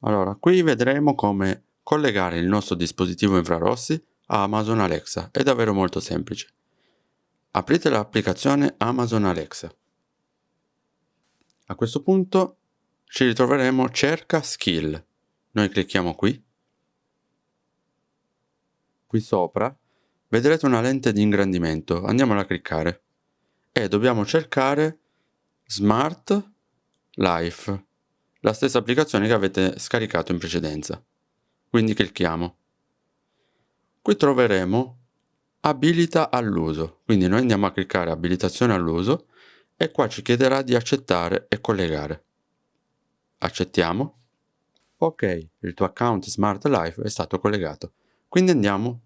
Allora, qui vedremo come collegare il nostro dispositivo infrarossi a Amazon Alexa. È davvero molto semplice. Aprite l'applicazione Amazon Alexa. A questo punto ci ritroveremo cerca skill. Noi clicchiamo qui. Qui sopra vedrete una lente di ingrandimento. Andiamola a cliccare. E dobbiamo cercare Smart Life la stessa applicazione che avete scaricato in precedenza. Quindi clicchiamo. Qui troveremo abilita all'uso, quindi noi andiamo a cliccare abilitazione all'uso e qua ci chiederà di accettare e collegare. Accettiamo. Ok, il tuo account Smart Life è stato collegato, quindi andiamo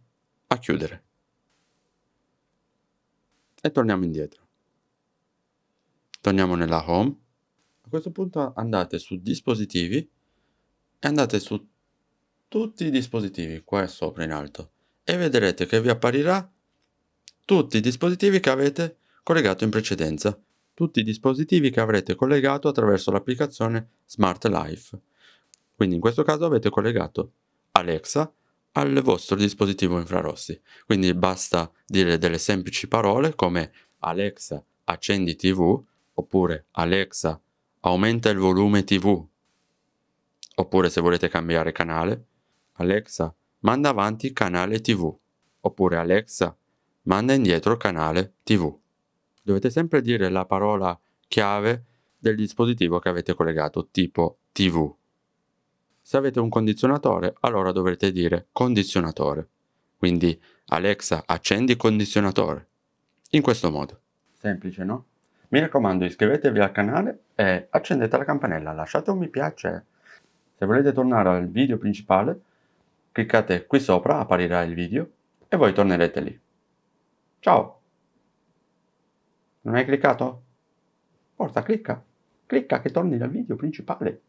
a chiudere. E torniamo indietro. Torniamo nella home a questo punto andate su dispositivi e andate su tutti i dispositivi qua sopra in alto e vedrete che vi apparirà tutti i dispositivi che avete collegato in precedenza, tutti i dispositivi che avrete collegato attraverso l'applicazione Smart Life. Quindi in questo caso avete collegato Alexa al vostro dispositivo infrarossi. Quindi basta dire delle semplici parole come Alexa accendi TV oppure Alexa aumenta il volume TV. Oppure se volete cambiare canale, Alexa, manda avanti canale TV. Oppure Alexa, manda indietro canale TV. Dovete sempre dire la parola chiave del dispositivo che avete collegato, tipo TV. Se avete un condizionatore, allora dovrete dire condizionatore. Quindi Alexa, accendi condizionatore. In questo modo. Semplice, no? Mi raccomando iscrivetevi al canale e accendete la campanella, lasciate un mi piace. Se volete tornare al video principale, cliccate qui sopra, apparirà il video e voi tornerete lì. Ciao! Non hai cliccato? Forza, clicca! Clicca che torni dal video principale.